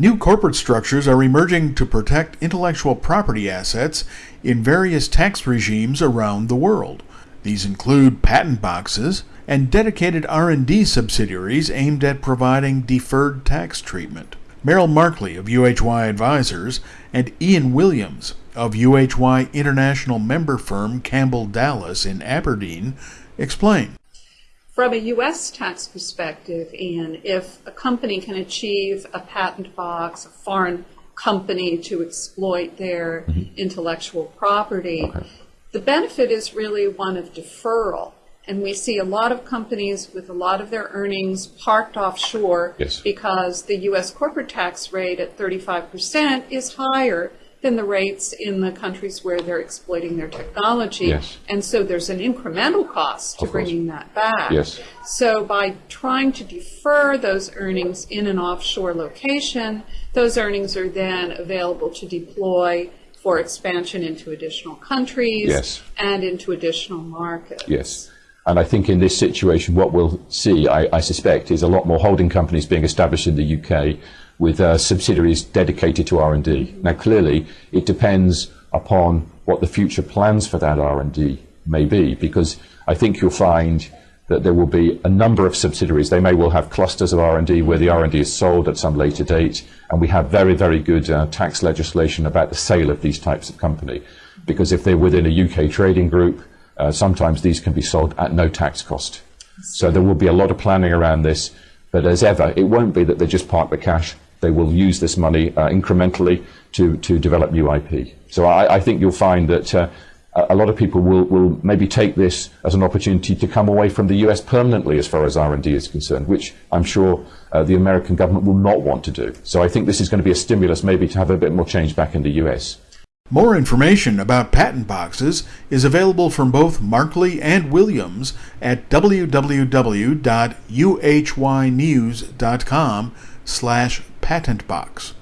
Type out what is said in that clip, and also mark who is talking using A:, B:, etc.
A: New corporate structures are emerging to protect intellectual property assets in various tax regimes around the world. These include patent boxes and dedicated R&D subsidiaries aimed at providing deferred tax treatment. Merrill Markley of UHY Advisors and Ian Williams of UHY International member firm Campbell Dallas in Aberdeen explain.
B: From a U.S. tax perspective, Ian, if a company can achieve a patent box, a foreign company to exploit their mm-hmm. intellectual property, okay. the benefit is really one of deferral. And we see a lot of companies with a lot of their earnings parked offshore
C: yes.
B: because the U.S. corporate tax rate at 35% is higher than the rates in the countries where they're exploiting their technology.
C: Yes.
B: And so there's an incremental cost to bringing that back.
C: Yes.
B: So by trying to defer those earnings in an offshore location, those earnings are then available to deploy for expansion into additional countries
C: yes.
B: and into additional markets.
C: Yes. And I think in this situation, what we'll see, I, I suspect, is a lot more holding companies being established in the UK with uh, subsidiaries dedicated to R&D. Now, clearly, it depends upon what the future plans for that R&D may be, because I think you'll find that there will be a number of subsidiaries. They may well have clusters of R&D where the R&D is sold at some later date, and we have very, very good uh, tax legislation about the sale of these types of company. Because if they're within a UK trading group, uh, sometimes these can be sold at no tax cost. So there will be a lot of planning around this, but as ever, it won't be that they just park the cash they will use this money uh, incrementally to, to develop new IP. So I, I think you'll find that uh, a lot of people will, will maybe take this as an opportunity to come away from the US permanently as far as R&D is concerned, which I'm sure uh, the American government will not want to do. So I think this is going to be a stimulus maybe to have a bit more change back in the US.
A: More information about patent boxes is available from both Markley and Williams at www.uhynews.com slash patent box.